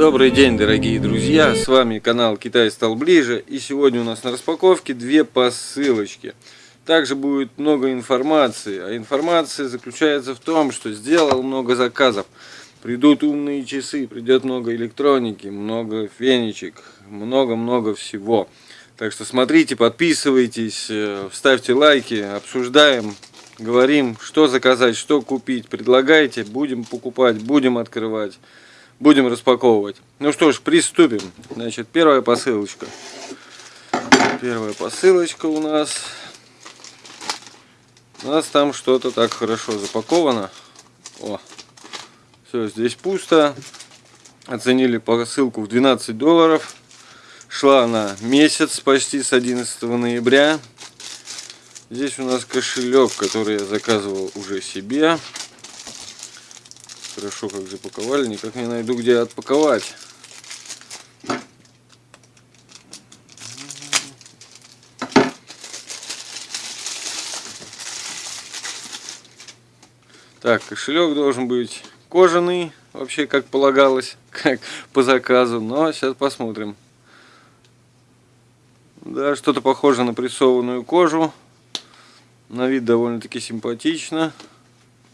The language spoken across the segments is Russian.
Добрый день, дорогие друзья! С вами канал Китай стал ближе. И сегодня у нас на распаковке две посылочки. Также будет много информации. А информация заключается в том, что сделал много заказов. Придут умные часы, придет много электроники, много фенечек, много-много всего. Так что смотрите, подписывайтесь, э, ставьте лайки, обсуждаем, говорим, что заказать, что купить. Предлагайте, будем покупать, будем открывать будем распаковывать. Ну что ж, приступим. Значит, первая посылочка. Первая посылочка у нас. У нас там что-то так хорошо запаковано. О, все, здесь пусто. Оценили посылку в 12 долларов. Шла она месяц, почти с 11 ноября. Здесь у нас кошелек, который я заказывал уже себе. Хорошо как запаковали, никак не найду где отпаковать. Так, кошелек должен быть кожаный, вообще как полагалось, как по заказу, но сейчас посмотрим. Да, что-то похоже на прессованную кожу. На вид довольно-таки симпатично.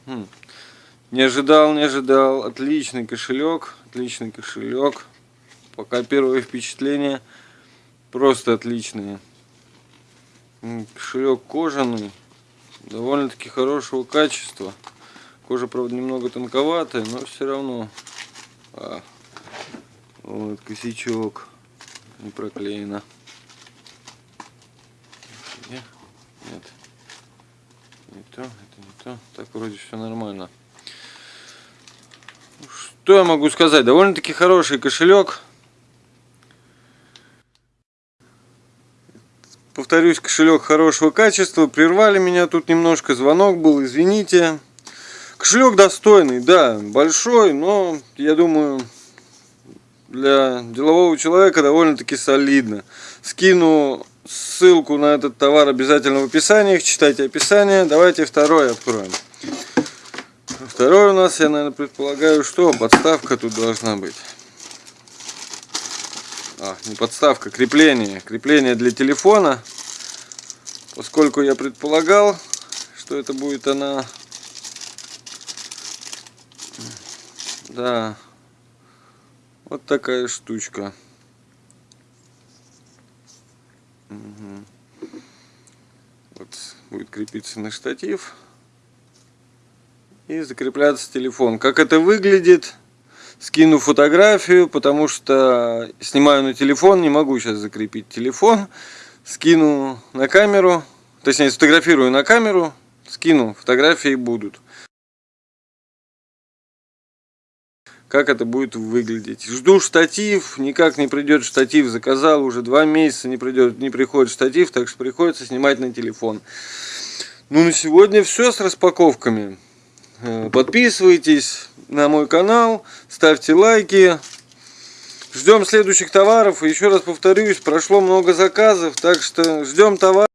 Хм. Не ожидал, не ожидал. Отличный кошелек, отличный кошелек. Пока первое впечатление просто отличные. Кошелек кожаный, довольно-таки хорошего качества. Кожа, правда, немного тонковатая, но все равно. А, вот косячок не проклеено. Нет, не то, это не то. Так вроде все нормально. Что я могу сказать? Довольно-таки хороший кошелек. Повторюсь, кошелек хорошего качества. Прервали меня тут немножко, звонок был, извините. Кошелек достойный, да, большой, но я думаю, для делового человека довольно-таки солидно. Скину ссылку на этот товар обязательно в описании, читайте описание. Давайте второй откроем. Второй у нас, я, наверное, предполагаю, что подставка тут должна быть. А, не подставка, крепление. Крепление для телефона. Поскольку я предполагал, что это будет она... Да. Вот такая штучка. Угу. Вот будет крепиться на штатив и закрепляться телефон. Как это выглядит? Скину фотографию, потому что снимаю на телефон, не могу сейчас закрепить телефон. Скину на камеру, точнее сфотографирую на камеру, скину, фотографии будут. Как это будет выглядеть. Жду штатив, никак не придет штатив, заказал уже два месяца, не, придет, не приходит штатив, так что приходится снимать на телефон. Ну на сегодня все с распаковками. Э, подписывайтесь на мой канал, ставьте лайки. Ждем следующих товаров. Еще раз повторюсь, прошло много заказов, так что ждем товаров.